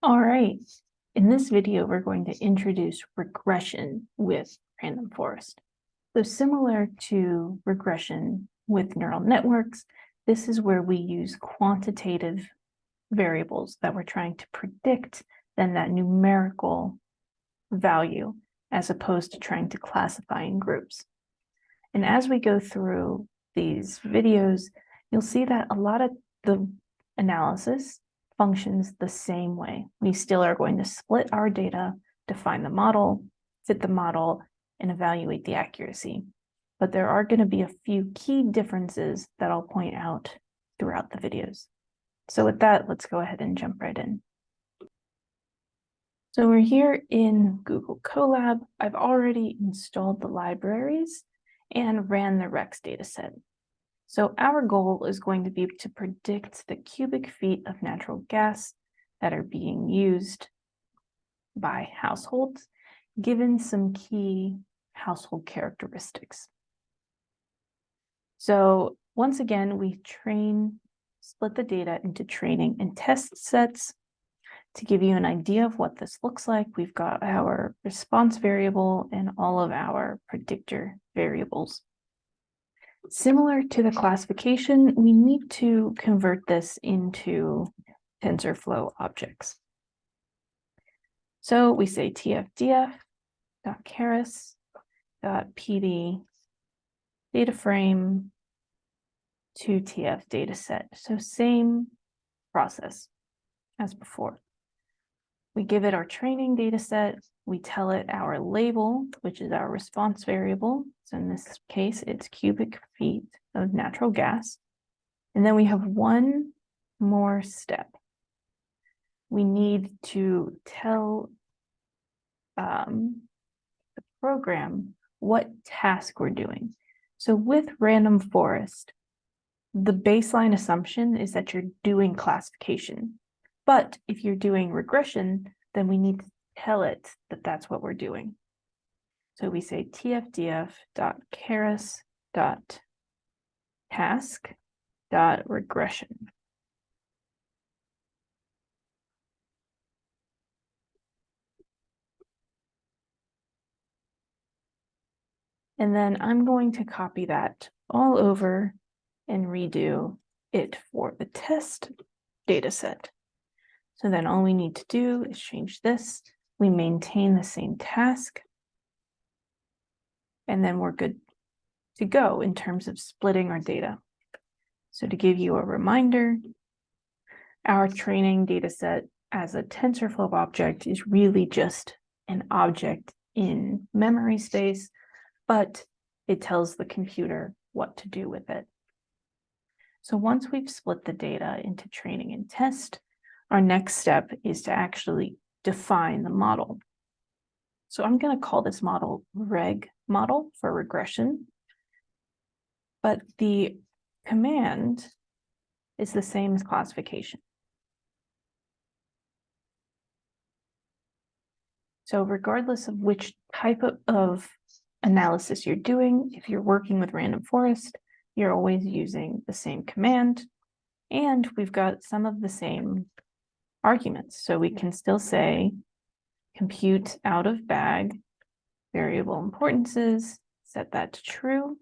All right. In this video, we're going to introduce regression with random forest. So similar to regression with neural networks, this is where we use quantitative variables that we're trying to predict then that numerical value as opposed to trying to classify in groups. And as we go through these videos, you'll see that a lot of the analysis functions the same way. We still are going to split our data, define the model, fit the model, and evaluate the accuracy. But there are going to be a few key differences that I'll point out throughout the videos. So with that, let's go ahead and jump right in. So we're here in Google Colab. I've already installed the libraries and ran the RECS dataset. So our goal is going to be to predict the cubic feet of natural gas that are being used by households, given some key household characteristics. So once again, we train, split the data into training and test sets. To give you an idea of what this looks like, we've got our response variable and all of our predictor variables. Similar to the classification, we need to convert this into TensorFlow objects. So we say tfdf.keras.pd data frame to tf dataset. So same process as before. We give it our training data set. We tell it our label, which is our response variable. So in this case, it's cubic feet of natural gas. And then we have one more step. We need to tell um, the program what task we're doing. So with random forest, the baseline assumption is that you're doing classification. But if you're doing regression, then we need to tell it that that's what we're doing. So we say tfdf.keras.task.regression. And then I'm going to copy that all over and redo it for the test data set. So then all we need to do is change this. We maintain the same task. And then we're good to go in terms of splitting our data. So to give you a reminder, our training data set as a TensorFlow object is really just an object in memory space, but it tells the computer what to do with it. So once we've split the data into training and test, our next step is to actually define the model. So I'm going to call this model reg model for regression. But the command is the same as classification. So regardless of which type of, analysis you're doing, if you're working with random forest, you're always using the same command. And we've got some of the same arguments. So we can still say compute out of bag variable importances, set that to true.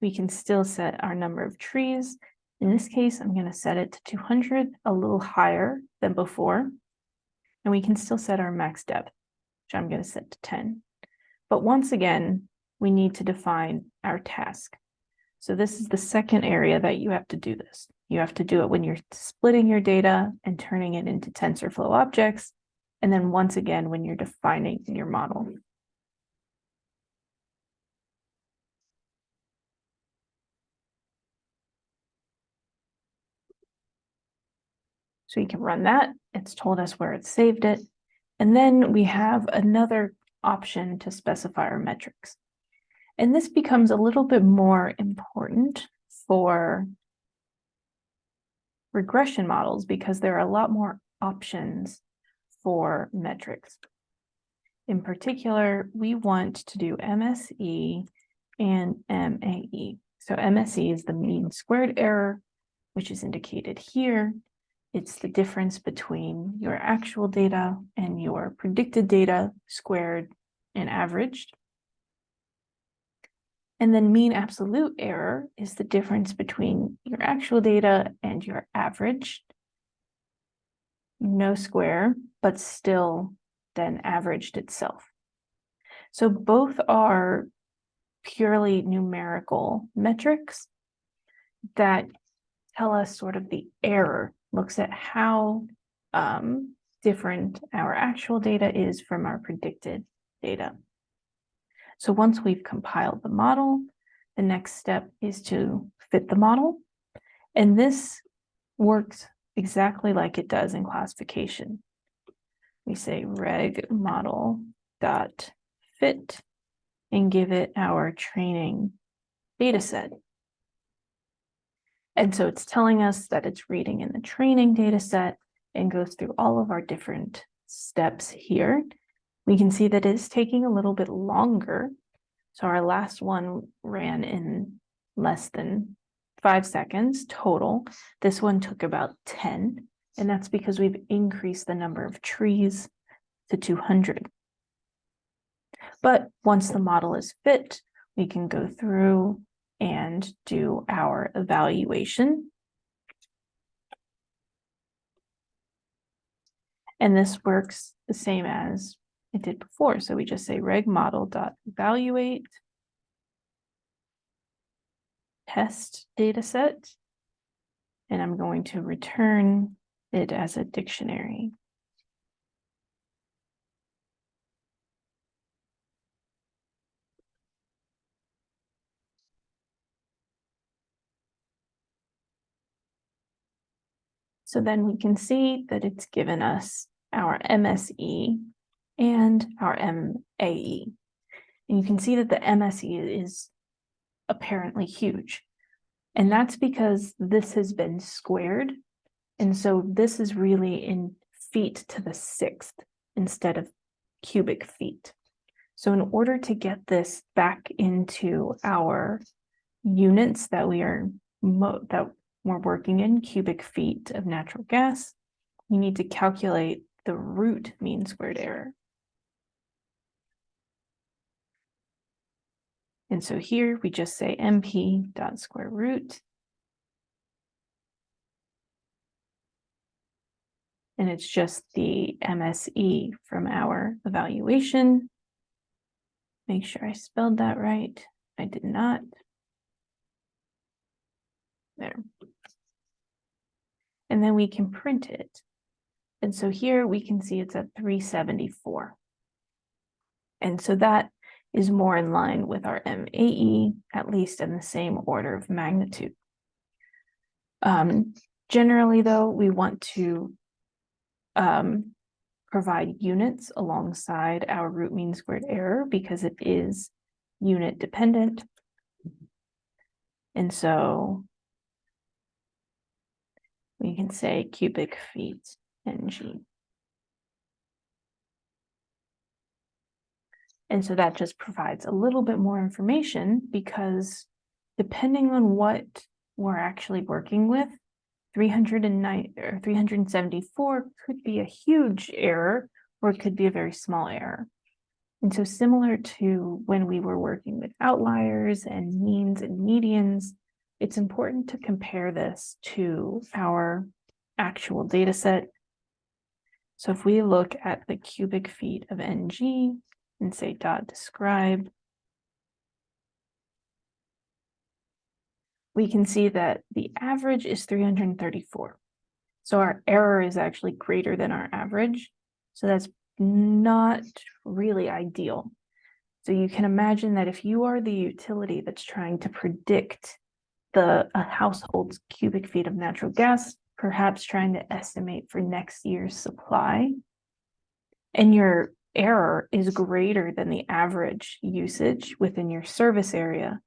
We can still set our number of trees. In this case, I'm going to set it to 200, a little higher than before. And we can still set our max depth, which I'm going to set to 10. But once again, we need to define our task. So this is the second area that you have to do this. You have to do it when you're splitting your data and turning it into TensorFlow objects. And then once again, when you're defining your model. So you can run that. It's told us where it saved it. And then we have another option to specify our metrics. And this becomes a little bit more important for regression models because there are a lot more options for metrics. In particular, we want to do MSE and MAE. So MSE is the mean squared error, which is indicated here. It's the difference between your actual data and your predicted data squared and averaged. And then mean absolute error is the difference between your actual data and your average. No square, but still then averaged itself. So both are purely numerical metrics that tell us sort of the error, looks at how um, different our actual data is from our predicted data. So once we've compiled the model, the next step is to fit the model. And this works exactly like it does in classification. We say reg model dot fit and give it our training data set. And so it's telling us that it's reading in the training data set and goes through all of our different steps here. We can see that it's taking a little bit longer. So our last one ran in less than five seconds total. This one took about 10, and that's because we've increased the number of trees to 200. But once the model is fit, we can go through and do our evaluation. And this works the same as it did before. So we just say reg model dot evaluate test data set. And I'm going to return it as a dictionary. So then we can see that it's given us our MSE and our MAE. And you can see that the MSE is apparently huge. And that's because this has been squared. And so this is really in feet to the sixth instead of cubic feet. So in order to get this back into our units that we are that we're working in cubic feet of natural gas, we need to calculate the root mean squared error. And so here we just say np dot square root. And it's just the MSE from our evaluation. Make sure I spelled that right. I did not. There. And then we can print it. And so here we can see it's at 374. And so that is more in line with our MAE, at least in the same order of magnitude. Um, generally, though, we want to um, provide units alongside our root mean squared error because it is unit dependent. And so we can say cubic feet ng. And so that just provides a little bit more information because depending on what we're actually working with, 309 or 374 could be a huge error or it could be a very small error. And so similar to when we were working with outliers and means and medians, it's important to compare this to our actual data set. So if we look at the cubic feet of NG and say dot describe, we can see that the average is 334. So our error is actually greater than our average. So that's not really ideal. So you can imagine that if you are the utility that's trying to predict the household's cubic feet of natural gas, perhaps trying to estimate for next year's supply, and your error is greater than the average usage within your service area,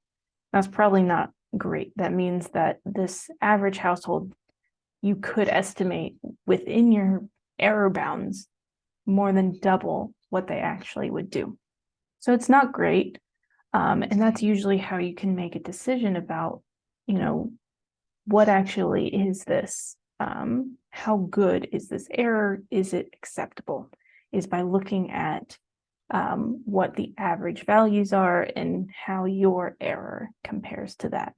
that's probably not great. That means that this average household, you could estimate within your error bounds more than double what they actually would do. So it's not great. Um, and that's usually how you can make a decision about, you know, what actually is this? Um, how good is this error? Is it acceptable? Is by looking at um, what the average values are and how your error compares to that.